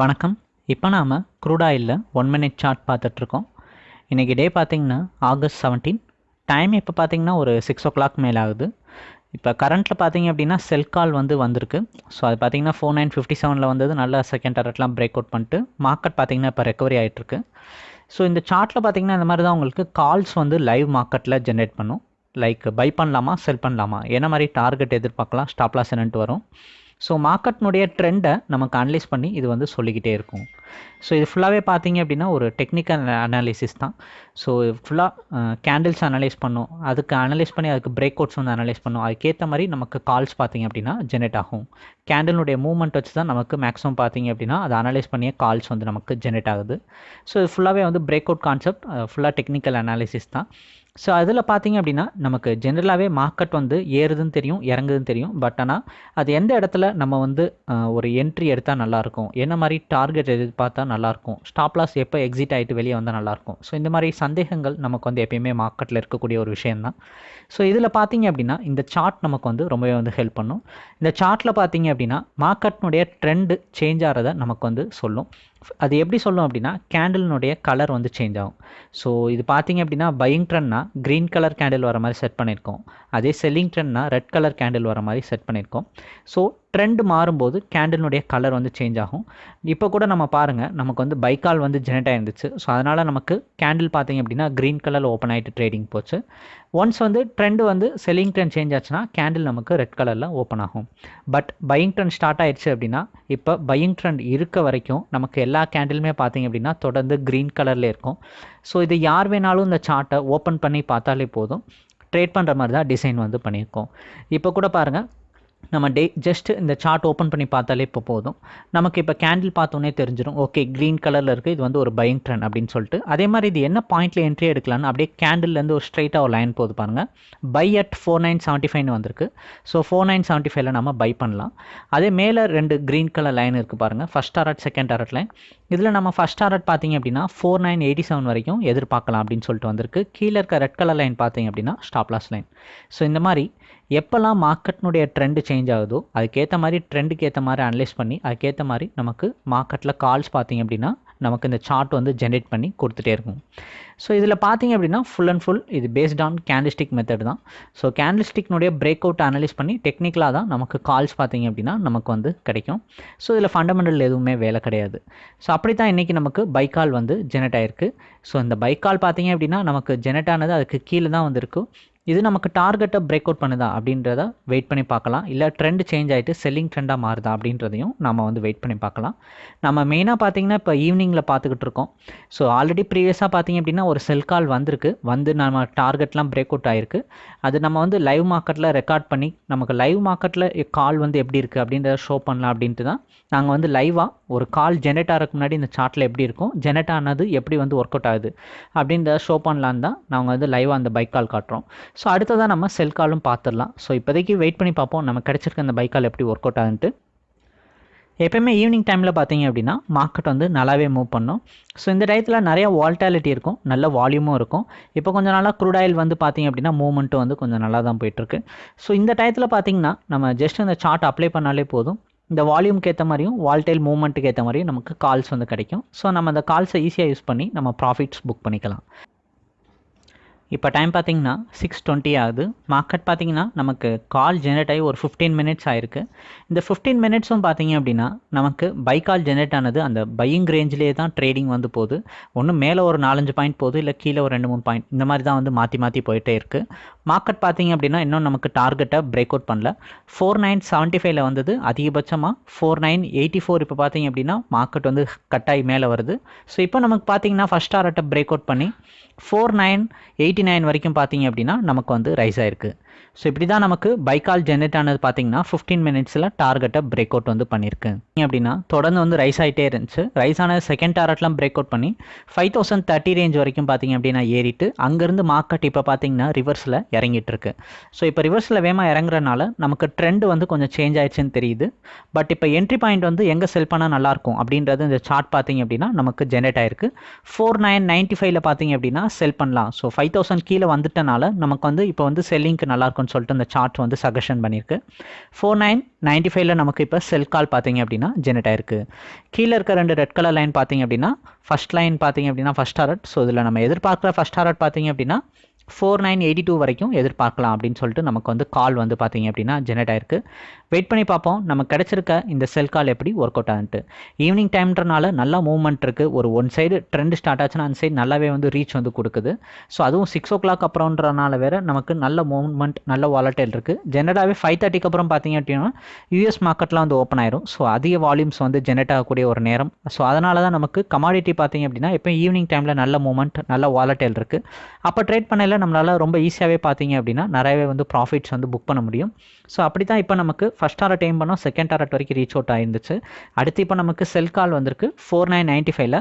வணக்கம். இப்போ நாம் க்ரூட் ஒன் மினிட் சார்ட் பார்த்துட்ருக்கோம். இன்றைக்கி டே பார்த்திங்கன்னா ஆகஸ்ட் செவன்டீன் டைம் இப்போ பார்த்திங்கன்னா ஒரு சிக்ஸ் ஓ கிளாக் மேலே ஆகுது இப்போ கரண்ட்டில் பார்த்தீங்க அப்படின்னா செல் கால் வந்து வந்திருக்கு. ஸோ அது பார்த்தீங்கன்னா ஃபோர் நைன் ஃபிஃப்டி செவனில் வந்தது. நல்ல செகண்ட் டாரட்லாம் பிரேக் அவுட் பண்ணிட்டு மார்க்கெட் பார்த்திங்கன்னா இப்போ ரெக்கவரி ஆகிட்டுருக்கு ஸோ இந்த சார்ட்டில் பார்த்திங்கன்னா இந்த மாதிரி தான் உங்களுக்கு கால்ஸ் வந்து லைவ் மார்க்கெட்டில் ஜென்ரேட் பண்ணும். லைக் பை பண்ணலாமா செல் பண்ணலாமா? என்ன மாதிரி டார்கெட் எதிர்பார்க்கலாம்? ஸ்டாப்லாஸ் என்னன்ட்டு வரும். ஸோ மார்க்கெட்னுடைய ட்ரெண்டை நமக்கு அனலைஸ் பண்ணி இது வந்து சொல்லிக்கிட்டே இருக்கும். ஸோ இது ஃபுல்லாகவே பார்த்தீங்க அப்படின்னா ஒரு டெக்னிக்கல் அனாலிசிஸ் தான். ஸோ ஃபுல்லாக கேண்டில்ஸ் அனலைஸ் பண்ணும். அதுக்கு அனலைஸ் பண்ணி அதுக்கு பிரேக் அவுட்ஸ் வந்து அனலைஸ் பண்ணும். அதுக்கேற்ற மாதிரி நமக்கு கால்ஸ் பார்த்தீங்க அப்படின்னா ஜெனரேட் ஆகும். கேண்டிலுடைய மூவ்மெண்ட் வச்சு தான் நமக்கு மேக்ஸிமம் பார்த்தீங்க அப்படின்னா அதை அனலைஸ் பண்ணியே கால்ஸ் வந்து நமக்கு ஜெனரேட் ஆகுது. ஸோ இது ஃபுல்லாகவே வந்து பிரேக் அவுட் கான்செப்ட் ஃபுல்லாக டெக்னிக்கல் அனாலிசிஸ் தான். ஸோ அதில் பார்த்தீங்க அப்படின்னா நமக்கு ஜென்ரலாகவே மார்க்கெட் வந்து ஏறுதுன்னு தெரியும் இறங்குதுன்னு தெரியும். பட் ஆனால் அது எந்த இடத்துல நம்ம வந்து ஒரு என்ட்ரி எடுத்தால் நல்லாயிருக்கும் என்ன மாதிரி டார்கெட் எதிர்பார்த்தா நல்லாயிருக்கும் ஸ்டாப் லாஸ் எப்போ எக்ஸிட் ஆகிட்டு வெளியே வந்தால் நல்லாயிருக்கும் ஸோ இந்த மாதிரி சந்தேகங்கள் நமக்கு வந்து எப்பயுமே மார்க்கெட்டில் இருக்கக்கூடிய ஒரு விஷயந்தான் ஸோ இதில் பார்த்தீங்க அப்படின்னா இந்த சார்ட் நமக்கு வந்து ரொம்பவே வந்து ஹெல்ப் பண்ணும். இந்த சார்ட்டில் பார்த்தீங்க அப்படின்னா மார்க்கெட்னுடைய ட்ரெண்டு சேஞ்ச் ஆகிறத நமக்கு வந்து சொல்லும். அது எப்படி சொல்லும் அப்படின்னா கேண்டில்னுடைய கலர் வந்து சேஞ்ச் ஆகும். ஸோ இது பார்த்தீங்க அப்படின்னா பையிங் ட்ரெண்ட்னா க்ரீன் கலர் கேண்டில் வர மாதிரி செட் பண்ணியிருக்கோம். அதே செல்லிங் ட்ரெண்ட்னா ரெட் கலர் கேண்டில் வர மாதிரி செட் பண்ணியிருக்கோம். ஸோ ட்ரெண்ட் மாறும்போது கேண்டிலுடைய கலர் வந்து சேஞ்ச் ஆகும். இப்போ கூட நம்ம பாருங்கள் நமக்கு வந்து பைக்கால் வந்து ஜெனரேட் ஆயிருந்துச்சு. ஸோ அதனால் நமக்கு கேண்டில் பார்த்தீங்க அப்படின்னா க்ரீன் கலரில் ஓப்பன் ஆகிட்டு ட்ரேடிங் போச்சு. ஒன்ஸ் வந்து ட்ரெண்டு வந்து செல்லிங் ட்ரெண்ட் சேஞ்ச் ஆச்சுன்னா கேண்டில் நமக்கு ரெட் கலரில் ஓப்பன் ஆகும். பட் பையிங் ட்ரெண்ட் ஸ்டார்ட் ஆயிடுச்சு அப்படின்னா இப்போ பையிங் ட்ரெண்ட் இருக்க வரைக்கும் நமக்கு எல்லா கேண்டிலுமே பார்த்தீங்க அப்படின்னா தொடர்ந்து க்ரீன் கலரில் இருக்கும். ஸோ இது யார் வேணாலும் இந்த சார்ட்டை ஓப்பன் பண்ணி பார்த்தாலே போதும். ட்ரேட் பண்ணுற மாதிரி தான் டிசைன் வந்து பண்ணியிருக்கோம். இப்போ கூட பாருங்கள் நம்ம டே ஜஸ்ட் இந்த சார்ட் ஓப்பன் பண்ணி பார்த்தாலே இப்போ போதும். நமக்கு இப்போ கேண்டில் பார்த்தோன்னே தெரிஞ்சிடும் ஓகே க்ரீன் கலரில் இருக்குது இது வந்து ஒரு பையிங் ட்ரெண்ட் அப்படின்னு சொல்லிட்டு. அதே மாதிரி இது என்ன பாயிண்ட்டில் என்ட்ரி எடுக்கலான்னு அப்படியே கேண்டில்லேருந்து ஒரு ஸ்ட்ரைட்டாக ஒரு லைன் போது பாருங்கள் buy at four nine seventy ஃபைவ்னு வந்திருக்கு. ஸோ ஃபோர் நைன் செவன்ட்டி ஃபைவ்ல நம்ம பை பண்ணலாம். அதே மேலே ரெண்டு க்ரீன் கலர் லைன் இருக்குது பாருங்கள் first target second target line இதில் நம்ம ஃபஸ்ட் டாரட் பார்த்தீங்க அப்படின்னா ஃபோர் நைன் எயிட்டி செவன் வரைக்கும் எதிர்பார்க்கலாம் அப்படின்னு சொல்லிட்டு வந்திருக்கு. கீழே இருக்க ரெட் கலர் லைன் பார்த்தீங்க அப்படின்னா ஸ்டாப்லாஸ் லைன் ஸோ இந்த மாதிரி எப்போல்லாம் மார்க்கெட்னுடைய ட்ரெண்டு சேஞ்ச் ஆகுதோ அதுக்கேற்ற மாதிரி ட்ரெண்டுக்கு ஏற்ற மாதிரி அனலைஸ் பண்ணி அதுக்கேற்ற மாதிரி நமக்கு மார்க்கெட்டில் கால்ஸ் பார்த்தீங்க அப்படின்னா நமக்கு இந்த சார்ட் வந்து ஜென்ரேட் பண்ணி கொடுத்துட்டே இருக்கும். ஸோ இதில் பார்த்தீங்க அப்படின்னா ஃபுல் அண்ட் ஃபுல் இது பேஸ்ட் ஆன் கேண்டிஸ்டிக் மெத்தட் தான். ஸோ கேண்டில்ஸ்டிக்னுடைய பிரேக் அவுட் அனலைஸ் பண்ணி டெக்னிக்கலாக தான் நமக்கு கால்ஸ் பார்த்தீங்க அப்படின்னா நமக்கு வந்து கிடைக்கும். ஸோ இதில் ஃபண்டமெண்டல் எதுவுமே வேலை கிடையாது. ஸோ அப்படி தான் இன்றைக்கி நமக்கு பைக்கால் வந்து ஜெனரேட் ஆயிருக்கு. ஸோ இந்த பைக்கால் பார்த்தீங்க அப்படின்னா நமக்கு ஜெனரேட் ஆனது அதுக்கு கீழே தான் வந்திருக்கு. இது நமக்கு டார்கெட்டை பிரேக் அவுட் பண்ணுதா அப்படின்றத வெயிட் பண்ணி பார்க்கலாம். இல்லை ட்ரெண்ட் சேஞ்ச் ஆகிட்டு செல்லிங் ட்ரெண்டாக மாறுதா அப்படின்றதையும் நம்ம வந்து வெயிட் பண்ணி பார்க்கலாம். நம்ம மெயினாக பார்த்தீங்கன்னா இப்போ ஈவினிங்கில் பார்த்துக்கிட்டு இருக்கோம். ஸோ ஆல்ரெடி ப்ரீவியஸாக பார்த்தீங்க அப்படின்னா ஒரு செல் கால் வந்திருக்கு. வந்து நம்ம டார்கெட்லாம் பிரேக் அவுட் ஆகிருக்கு அது நம்ம வந்து லைவ் மார்க்கெட்டில் ரெக்கார்ட் பண்ணி நமக்கு லைவ் மார்க்கெட்டில் கால் வந்து எப்படி இருக்குது அப்படின்றத ஷோ பண்ணலாம் அப்படின்ட்டு தான். நாங்கள் வந்து லைவாக ஒரு கால் ஜெனரேட் ஆகிறதுக்கு முன்னாடி இந்த சார்ட்டில் எப்படி இருக்கும் ஜெனரேட் ஆனது எப்படி வந்து ஒர்க் அவுட் ஆகுது அப்படின்றத ஷோ பண்ணலான்னு தான் நாங்கள் வந்து லைவாக அந்த பைக் கால் காட்டுறோம். ஸோ அடுத்ததாக நம்ம செல் காலும் பார்த்துடலாம். ஸோ இப்போதைக்கு வெயிட் பண்ணி பார்ப்போம். நம்ம கிடச்சிருக்க அந்த பைக் கால் எப்படி ஒர்க் அவுட் ஆகுன்ட்டு எப்போயுமே ஈவினிங் டைமில் பார்த்தீங்க அப்படின்னா மார்க்கெட் வந்து நல்லாவே மூவ் பண்ணும். ஸோ இந்த டயத்தில் நிறைய வால்டாலிட்டி இருக்கும். நல்ல வால்யூமும் இருக்கும். இப்போ கொஞ்சம் நாளாக க்ரூட் ஆயில் வந்து பார்த்தீங்க அப்படின்னா மூவ்மெண்ட்டும் வந்து கொஞ்சம் நல்லா தான் போயிட்டுருக்கு. ஸோ இந்த டயத்தில் பார்த்தீங்கன்னா நம்ம ஜஸ்ட் இந்த சார்ட் அப்ளை பண்ணாலே போதும். இந்த வால்யூம்க்கு ஏற்ற மாதிரியும் வால்டைல் மூவ்மெண்ட்டுக்கு ஏற்ற மாதிரியும் நமக்கு கால்ஸ் வந்து கிடைக்கும். ஸோ நம்ம அந்த கால்ஸை ஈஸியாக யூஸ் பண்ணி நம்ம ப்ராஃபிட்ஸ் புக் பண்ணிக்கலாம். இப்போ டைம் பார்த்தீங்கன்னா சிக்ஸ் டுவெண்ட்டி ஆகுது. மார்க்கெட் பார்த்தீங்கன்னா நமக்கு கால் ஜெனரேட் ஆகி ஒரு ஃபிஃப்டீன் மினிட்ஸ் ஆயிருக்கு. இந்த ஃபிஃப்டீன் மினிட்ஸும் பார்த்தீங்க அப்படின்னா நமக்கு பை கால் ஜெனரேட் ஆனது அந்த பையிங் ரேஞ்சிலே தான் ட்ரேடிங் வந்து போகுது. ஒன்று மேலே ஒரு நாலஞ்சு பாயிண்ட் போகுது இல்லை கீழே ஒரு ரெண்டு மூணு பாயிண்ட் இந்த மாதிரி தான் வந்து மாற்றி மாற்றி போயிட்டே இருக்குது மார்க்கெட் பார்த்தீங்க அப்படின்னா இன்னும் நமக்கு டார்கெட்டை பிரேக் அவுட் பண்ணல. ஃபோர் நைன் செவன்ட்டி ஃபைவ்ல வந்தது அதிகபட்சமாக ஃபோர் நைன் எயிட்டி ஃபோர் இப்போ பார்த்தீங்க அப்படின்னா மார்க்கெட் வந்து கட்டாயி மேலே வருது. ஸோ இப்போ நமக்கு பார்த்தீங்கன்னா ஃபஸ்ட் டார்கெட்டை பிரேக் அவுட் பண்ணி ஃபோர் நைன் எயிட்டி நைன் வரைக்கும் பார்த்தீங்க அப்படின்னா நமக்கு வந்து ரைஸ் ஆயிருக்கு. ஸோ இப்படி தான் நமக்கு பைக்கால் ஜென்ரேட் ஆனது பார்த்தீங்கன்னா ஃபிஃப்டீன் மினிட்ஸில் டார்கெட்டை பிரேக் அவுட் வந்து பண்ணியிருக்கு அப்படின்னா தொடர்ந்து வந்து ரைஸ் ஆகிட்டே இருந்துச்சு. ரைஸ் ஆன செகண்ட் டார்கெட்லாம் பிரேக் அவுட் பண்ணி ஃபைவ் தௌசண்ட் தேர்ட்டி ரேஞ்ச் வரைக்கும் பார்த்தீங்க அப்படின்னா ஏறிட்டு அங்கேருந்து மார்க்கெட் இப்போ பார்த்தீங்கன்னா ரிவர்ஸில் இறங்கிட்டு இருக்கு. ஸோ இப்போ ரிவர்ஸில் வேகமாக இறங்குறனால நமக்கு ட்ரெண்ட் வந்து கொஞ்சம் சேஞ்ச் ஆயிடுச்சுன்னு தெரியுது. பட் இப்போ என்ட்ரி பாயிண்ட் வந்து எங்கே செல் பண்ணால் நல்லாயிருக்கும் அப்படின்றது இந்த சார்ட் பார்த்தீங்க அப்படின்னா நமக்கு ஜென்ரேட் ஆயிருக்கு. ஃபோர் நைன் நைன்ட்டி ஃபைவ்ல பார்த்தீங்க அப்படின்னா செல் பண்ணலாம். ஸோ ஃபைவ் தௌசண்ட் கீழே வந்துட்டனால நமக்கு வந்து இப்போ வந்து செல்லிங்க்கு நல்லா இருக்கும்னு சொல்லிட்டு இந்த சார்ட் வந்து சஜஷன் பண்ணியிருக்கு. ஃபோர் நைன் நைன்ட்டி ஃபைவ்ல நமக்கு இப்போ செல் கால் பார்த்தீங்க அப்படின்னா ஜெனரேட் ஆயிருக்கு. கீழே இருக்க ரெண்டு ரெட் கலர் லைன் பார்த்தீங்க அப்படின்னா ஃபஸ்ட் லைன் பார்த்தீங்க அப்படின்னா ஃபஸ்ட் ஹாரட் ஸோ இதில் நம்ம எதிர்பார்க்குற ஃபஸ்ட் ஹாரட் பார்த்தீங்க அப்படின்னா ஃபோர் நைன் எயிட்டி டூ வரைக்கும் எதிர்பார்க்கலாம் அப்படின்னு சொல்லிட்டு நமக்கு வந்து கால் வந்து பார்த்தீங்க அப்படின்னா ஜெனரேட் ஆயிருக்கு. வெயிட் பண்ணி பார்ப்போம். நமக்கு கிடச்சிருக்க இந்த செல் கால் எப்படி ஒர்க் அவுட் ஆகுன்ட்டு. ஈவினிங் டைம்ன்றனால நல்ல மூவ்மெண்ட் இருக்குது ஒரு ஒன் சைடு ட்ரெண்ட் ஸ்டார்ட் ஆச்சுன்னா அந்த சைடு நல்லாவே வந்து ரீச் வந்து கொடுக்குது. ஸோ அதுவும் சிக்ஸ் ஓ கிளாக் அப்புறம்ன்றனால வேறு நமக்கு நல்ல மூவ்மெண்ட் நல்ல வாலட்டைல் இருக்குது ஜெனரலாகவே ஃபைவ் தேர்ட்டிக்கு அப்புறம் பார்த்தீங்க அப்படின்னா யூஎஸ் மார்க்கெட்லாம் வந்து ஓப்பன் ஆயிரும். ஸோ அதிக வால்யூம்ஸ் வந்து ஜெனரேட் ஆகக்கூடிய ஒரு நேரம். ஸோ அதனால தான் நமக்கு கமாடிட்டி பார்த்தீங்க அப்படின்னா இப்போ ஈவினிங் டைமில் நல்ல மூமெண்ட் நல்ல வாலட்டைல் இருக்குது அப்போ ட்ரேட் பண்ணையில் நம்மளால் ரொம்ப ஈஸியாகவே பார்த்தீங்க அப்படின்னா நிறையவே வந்து ப்ராஃபிட்ஸ் வந்து புக் பண்ண முடியும். ஸோ அப்படி தான் இப்போ நமக்கு ஃபஸ்ட் டாரட் டைம் பண்ணோம் செகண்ட் டாரட் வரைக்கும் ரீச் அவுட் ஆயிருந்துச்சு. அடுத்து இப்போ நமக்கு செல் கால் வந்திருக்கு ஃபோர் நைன் நைன்ட்டி ஃபைவ்ல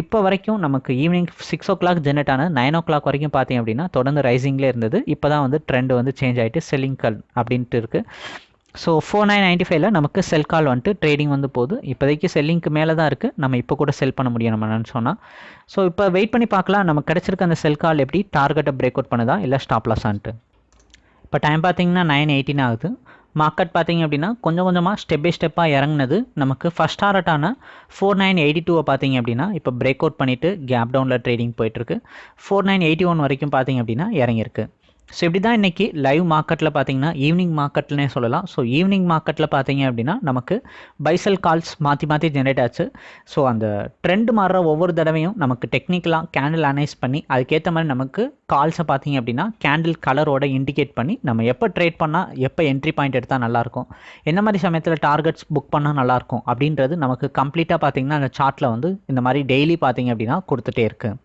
இப்போ வரைக்கும் நமக்கு evening six o'clock generate ஆன நைன் ஓ கிளாக் வரைக்கும் பார்த்தீங்க அப்படின்னா தொடர்ந்து ரைசிங்லேயே இருந்தது. இப்போ தான் வந்து ட்ரெண்ட் வந்து சேஞ்ச் ஆகிட்டு செல்லிங் கால் அப்படின்ட்டு இருக்குது ஸோ ஃபோர் நைன் நைன்ட்டி ஃபைவ்ல நமக்கு செல் கால் வந்துட்டு ட்ரேடிங் வந்து போகுது. இப்போதைக்கு செல்லிங்க்கு மேலே தான் இருக்குது நம்ம இப்போ கூட செல் பண்ண முடியும் நம்ம நினச்சோன்னா ஸோ இப்போ வெயிட் பண்ணி பார்க்கலாம். நமக்கு கிடச்சிருக்க அந்த செல் கால் எப்படி? டார்கெட்டை பிரேக் அவுட் பண்ணுதா? இல்லை ஸ்டாப் லாஸான்ட்டு இப்போ டைம் பார்த்தீங்கன்னா நைன் எயிட்டின் ஆகுது. மார்க்கெட் பார்த்தீங்க அப்படின்னா கொஞ்சம் கொஞ்சமாக ஸ்டெப் பை ஸ்டெப்பாக இறங்குனது நமக்கு ஃபஸ்ட் டாரட்டான ஃபோர் நைன் எயிட்டி டூவை பார்த்தீங்க அப்படின்னா இப்போ பிரேக் அவுட் பண்ணிவிட்டு கேப் டவுனில் ட்ரேடிங் போயிட்டுருக்கு ஃபோர் நைன் எயிட்டி ஒன் வரைக்கும் பார்த்தீங்க அப்படின்னா இறங்கியிருக்கு. ஸோ இப்படி தான் இன்றைக்கி லைவ் மார்க்கெட்டில் பார்த்தீங்கன்னா ஈவினிங் மார்க்கெட்னே சொல்லலாம். ஸோ ஈவினிங் மார்க்கெட்டில் பார்த்தீங்க அப்படின்னா நமக்கு பைசல் கால்ஸ் மாற்றி மாற்றி ஜென்ரேட் ஆச்சு. ஸோ அந்த ட்ரெண்ட் மாறுற ஒவ்வொரு தடவையும் நமக்கு டெக்னிக்கலாக கேண்டில் அனலைஸ் பண்ணி அதுக்கேற்ற மாதிரி நமக்கு கால்ஸை பார்த்தீங்க அப்படின்னா கேண்டில் கலரோட இண்டிகேட் பண்ணி நம்ம எப்போ ட்ரேட் பண்ணால் எப்போ என்ட்ரி பாயிண்ட் எடுத்தால் நல்லாயிருக்கும். என்ன மாதிரி சமயத்தில் டார்கெட்ஸ் புக் பண்ணால் நல்லாயிருக்கும் அப்படின்றது நமக்கு கம்ப்ளீட்டாக பார்த்தீங்கன்னா அந்த சார்ட்டில் வந்து இந்த மாதிரி டெய்லி பார்த்தீங்க அப்படின்னா கொடுத்துட்டே இருக்குது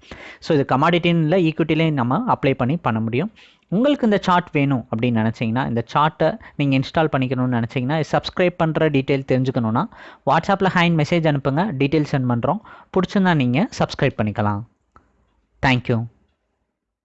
ஸோ இது கமாடிட்டின்னு இல்லை ஈக்விட்டிலையும் நம்ம அப்ளை பண்ணி பண்ண முடியும். உங்களுக்கு இந்த சார்ட் வேணும் அப்படின்னு நினச்சிங்கன்னா இந்த சார்ட்டை நீங்கள் இன்ஸ்டால் பண்ணிக்கணும்னு நினச்சிங்கன்னா சப்ஸ்கிரைப் பண்ணுற டீட்டெயில் தெரிஞ்சுக்கணுன்னா வாட்ஸ்அப்பில் ஹேண்ட் மெசேஜ் அனுப்புங்க டீட்டெயில் சென்ட் பண்ணுறோம் பிடிச்சிருந்தா நீங்கள் சப்ஸ்கிரைப் பண்ணிக்கலாம். தேங்க்யூ